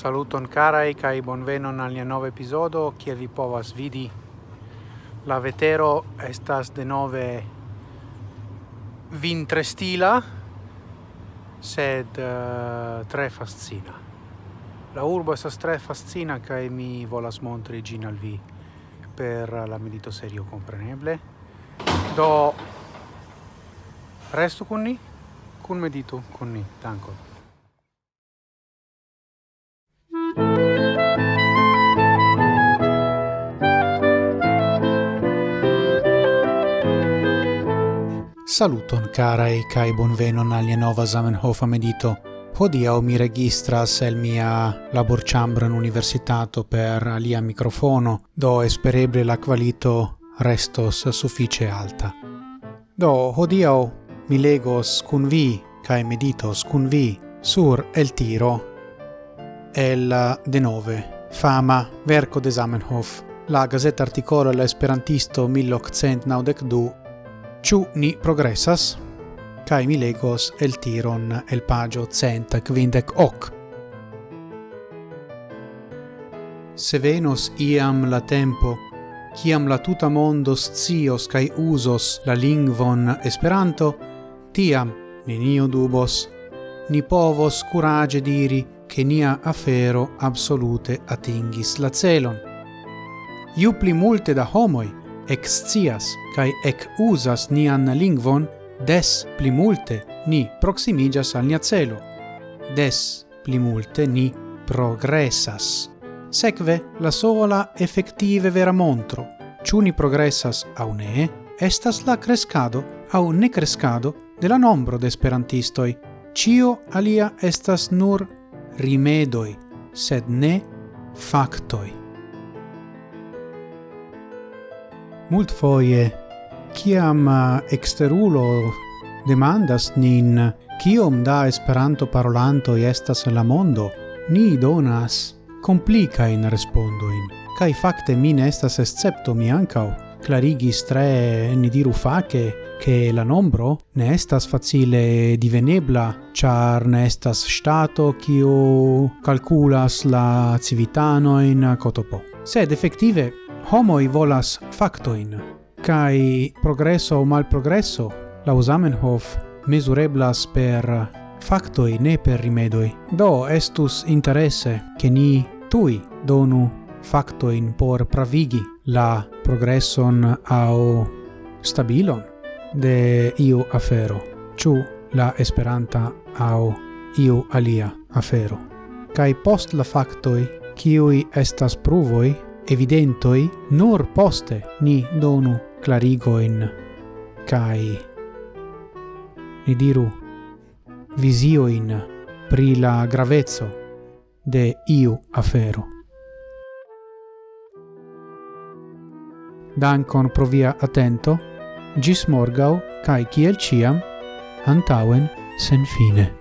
Saluton carai kai bonvenon al nia nove episodio kiel vi povas vidi. La vetero estas de nove vintrestila, sed uh, tre fascina. La urbo estas tre fascina, kai mi volas montri gin al vi per la medito serio compreneble. Do resto con ni, con medito con ni. tanko Saluton carae kai bonvenon al nova Zamenhof medito. Hodia mi registras el mia labor chambra in universitato per alia mikrofono, do espereble la kvalito restos suffice alta. Do hodia mi legos kun vi kai meditos kun vi sur el tiro el denove fama verco de Zamenhof la gazeta articolo l'esperantisto 1892 Ciu ni progressas, cae mi legos el tiron el pagio cent quindec hoc. Se venos iam la tempo, ciam la tuta mondo scios cae usos la lingvon Esperanto, tiam, nenio dubos, ni povos curage diri che nia afero absolute atingis la celon. Iu pli multe da homoi, excias kai ec usas nian lingvon, des pli multe ni proximigas al nia celo. Des pli multe ni progressas. Secve la sola effettive vera montro, ciu ni progressas au ne, estas la crescado au ne crescado de la nombro de esperantistoi. Cio alia estas nur rimedoi, sed ne factoi. Mult foie, ciam uh, exterulo demandas nin ciom da esperanto parolanto estas en la mondo, ni donas complica in respondoin. Cai facte min estas escepto mi ancau, clarigis tre ni diru face che la nombro ne estas facile divenebla, char ne estas stato kiu calculas la civitano in cotopo. Sed effettive homoi volas factoin, kai progresso o malprogresso, la Zamenhof, mesureblas per factoi ne per rimedoi. Do estus interesse che ni tui donu factoin por pravigi la progresson au stabilon de iu afero, ciu la esperanta au iu alia afero. Cai post la factoi, ciui estas pruvoi, evidentoi nur poste ni donu clarigoin kai ni diru visioin pri la gravezzo de iu afero. Dankon pro via atento, gis morgau, cae ciel ciam, antauen sen fine.